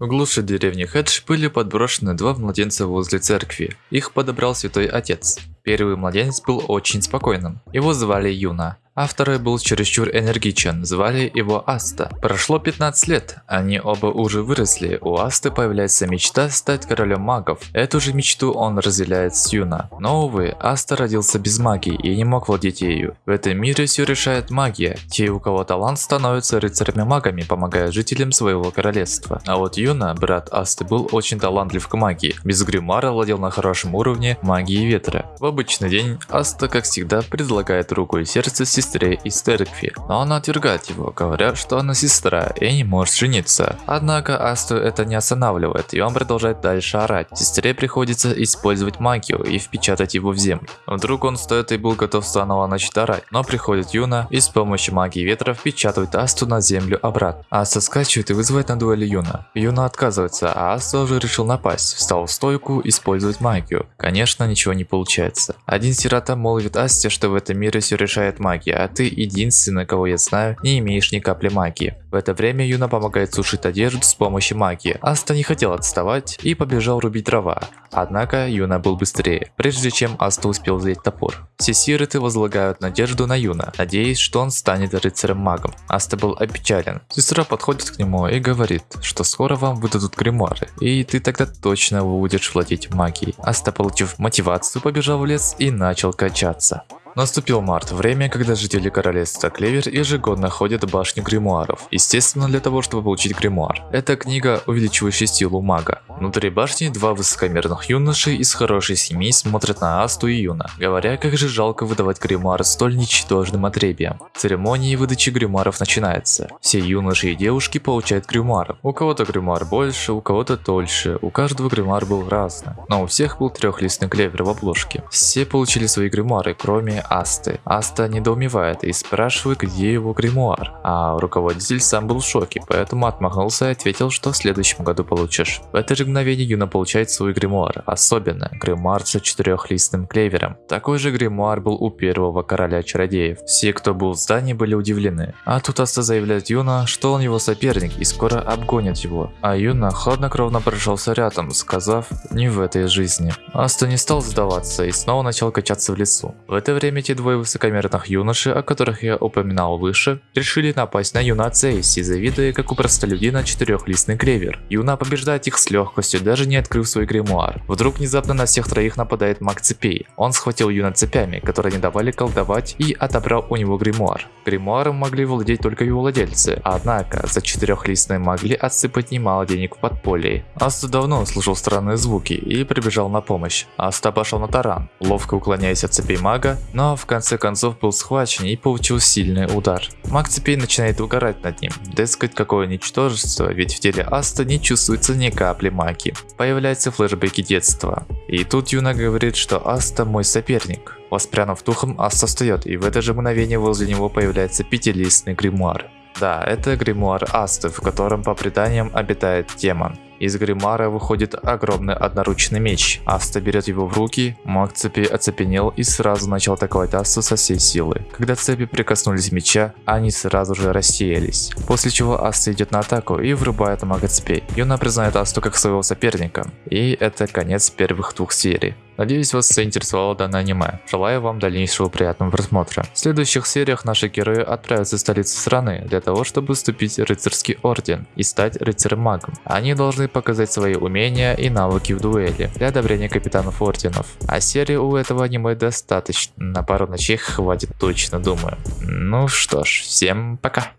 В глуши деревни Хедж были подброшены два младенца возле церкви. Их подобрал святой отец. Первый младенец был очень спокойным. Его звали Юна а был чересчур энергичен, звали его Аста. Прошло 15 лет, они оба уже выросли, у Асты появляется мечта стать королем магов. Эту же мечту он разделяет с Юна. Но увы, Аста родился без магии и не мог владеть ею. В этом мире все решает магия. Те, у кого талант, становятся рыцарями-магами, помогая жителям своего королевства. А вот Юна, брат Асты, был очень талантлив к магии. Без гримуара владел на хорошем уровне магии ветра. В обычный день Аста, как всегда, предлагает руку и сердце сестре сестре из церкви, но она отвергает его, говоря, что она сестра и не может жениться. Однако Асту это не останавливает, и он продолжает дальше орать. Сестре приходится использовать магию и впечатать его в землю. Вдруг он стоит и был готов снова начать орать, но приходит Юна и с помощью магии ветра впечатывает Асту на землю обратно. Аста скачивает и вызывает на дуэли Юна. Юна отказывается, а Аста уже решил напасть, встал в стойку, использовать магию. Конечно, ничего не получается. Один сирота молвит Асте, что в этом мире все решает магия, а ты единственный, кого я знаю, не имеешь ни капли магии. В это время Юна помогает сушить одежду с помощью магии. Аста не хотел отставать и побежал рубить дрова. Однако Юна был быстрее, прежде чем Аста успел взять топор. Все сироты возлагают надежду на Юна, надеясь, что он станет рыцарем-магом. Аста был опечален. Сестра подходит к нему и говорит, что скоро вам выдадут гримуары, и ты тогда точно будешь владеть магией. Аста, получив мотивацию, побежал в лес и начал качаться. Наступил март, время, когда жители королевства Клевер ежегодно ходят в башню гримуаров. Естественно, для того, чтобы получить гримуар. Это книга, увеличивающая силу мага. Внутри башни два высокомерных юноши из хорошей семьи смотрят на Асту и Юна, говоря, как же жалко выдавать гримуар столь ничтожным отребием. Церемония выдачи гримуаров начинается. Все юноши и девушки получают гримуар. У кого-то гримуар больше, у кого-то дольше, у каждого гримуар был разный. Но у всех был трехлистный клевер в обложке. Все получили свои гримуары, кроме Асты. Аста недоумевает и спрашивает, где его гримуар. А руководитель сам был в шоке, поэтому отмахнулся и ответил, что в следующем году получишь. В это же мгновение Юна получает свой гримуар. Особенно гримуар с четырехлистным клевером. Такой же гримуар был у первого короля чародеев. Все, кто был в здании, были удивлены. А тут Аста заявляет Юна, что он его соперник и скоро обгонит его. А Юна хладнокровно прошелся рядом, сказав «не в этой жизни». Аста не стал сдаваться и снова начал качаться в лесу. В это время эти двое высокомерных юноши, о которых я упоминал выше, решили напасть на Юна Цейси, завидуя как у простолюдина четырехлистный клевер. Юна побеждает их с легкостью, даже не открыв свой гримуар. Вдруг внезапно на всех троих нападает маг цепей. Он схватил Юна цепями, которые не давали колдовать, и отобрал у него гримуар. Гримуаром могли владеть только его владельцы, однако за четырехлистные могли отсыпать немало денег в подполье. Аста давно слушал странные звуки и прибежал на помощь. Аста пошел на таран, ловко уклоняясь от цепей мага, но в конце концов был схвачен и получил сильный удар. Маг цепей начинает угорать над ним, дескать какое ничтожество, ведь в теле Аста не чувствуется ни капли магии. Появляются флешбеки детства. И тут Юна говорит, что Аста мой соперник. Воспрянув духом, Аста встает, и в это же мгновение возле него появляется пятилистный гримуар. Да, это гримуар Асты, в котором по преданиям обитает демон. Из гримара выходит огромный одноручный меч. Аста берет его в руки, маг цепи оцепенел и сразу начал атаковать Асту со всей силы. Когда цепи прикоснулись меча, они сразу же рассеялись. После чего Аста идет на атаку и врубает мага цепей. Юна признает Асту как своего соперника. И это конец первых двух серий. Надеюсь вас заинтересовало данное аниме. Желаю вам дальнейшего приятного просмотра. В следующих сериях наши герои отправятся в столицу страны для того, чтобы вступить в рыцарский орден и стать рыцарем-магом. Они должны показать свои умения и навыки в дуэли для одобрения капитанов орденов. А серии у этого аниме достаточно. На пару ночей хватит точно, думаю. Ну что ж, всем пока.